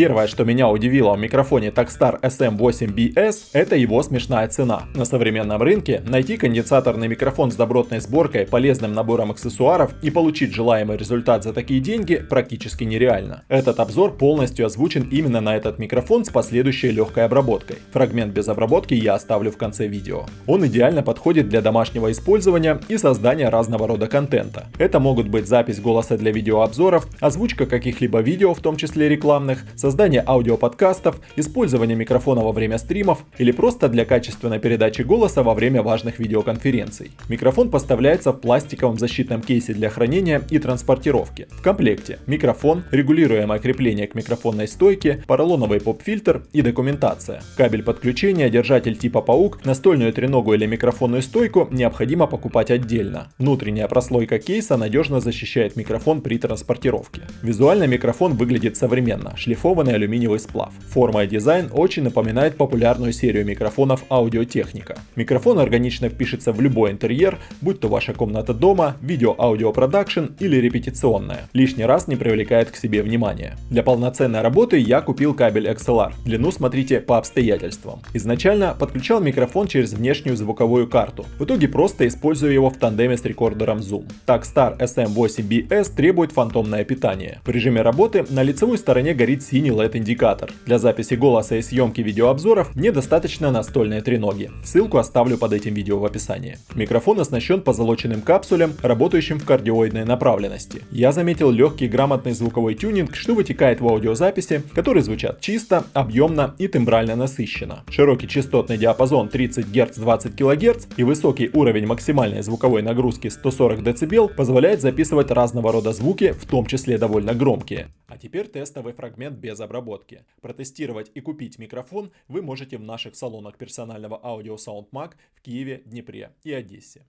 Первое, что меня удивило в микрофоне Takstar SM8BS, это его смешная цена. На современном рынке найти конденсаторный микрофон с добротной сборкой, полезным набором аксессуаров и получить желаемый результат за такие деньги практически нереально. Этот обзор полностью озвучен именно на этот микрофон с последующей легкой обработкой. Фрагмент без обработки я оставлю в конце видео. Он идеально подходит для домашнего использования и создания разного рода контента. Это могут быть запись голоса для видеообзоров, озвучка каких-либо видео, в том числе рекламных, создание аудиоподкастов, использование микрофона во время стримов или просто для качественной передачи голоса во время важных видеоконференций. Микрофон поставляется в пластиковом защитном кейсе для хранения и транспортировки. В комплекте микрофон, регулируемое крепление к микрофонной стойке, поролоновый поп-фильтр и документация. Кабель подключения, держатель типа паук, настольную треногу или микрофонную стойку необходимо покупать отдельно. Внутренняя прослойка кейса надежно защищает микрофон при транспортировке. Визуально микрофон выглядит современно, шлифованный алюминиевый сплав. Форма и дизайн очень напоминает популярную серию микрофонов Audio-Technica. Микрофон органично впишется в любой интерьер, будь то ваша комната дома, видео-аудио продакшн или репетиционная. Лишний раз не привлекает к себе внимания. Для полноценной работы я купил кабель XLR. Длину смотрите по обстоятельствам. Изначально подключал микрофон через внешнюю звуковую карту. В итоге просто использую его в тандеме с рекордером Zoom. Takstar SM8BS требует фантомное питание. В режиме работы на лицевой стороне горит синий LED-индикатор. Для записи голоса и съемки видеообзоров мне достаточно настольной треноги. Ссылку оставлю под этим видео в описании. Микрофон оснащен позолоченным капсулем, работающим в кардиоидной направленности. Я заметил легкий грамотный звуковой тюнинг, что вытекает в аудиозаписи, которые звучат чисто, объемно и тембрально насыщенно. Широкий частотный диапазон 30 Гц 20 кГц и высокий уровень максимальной звуковой нагрузки 140 дБ позволяет записывать разного рода звуки, в том числе довольно громкие. А теперь тестовый фрагмент без обработки. Протестировать и купить микрофон вы можете в наших салонах персонального аудио SoundMag в Киеве, Днепре и Одессе.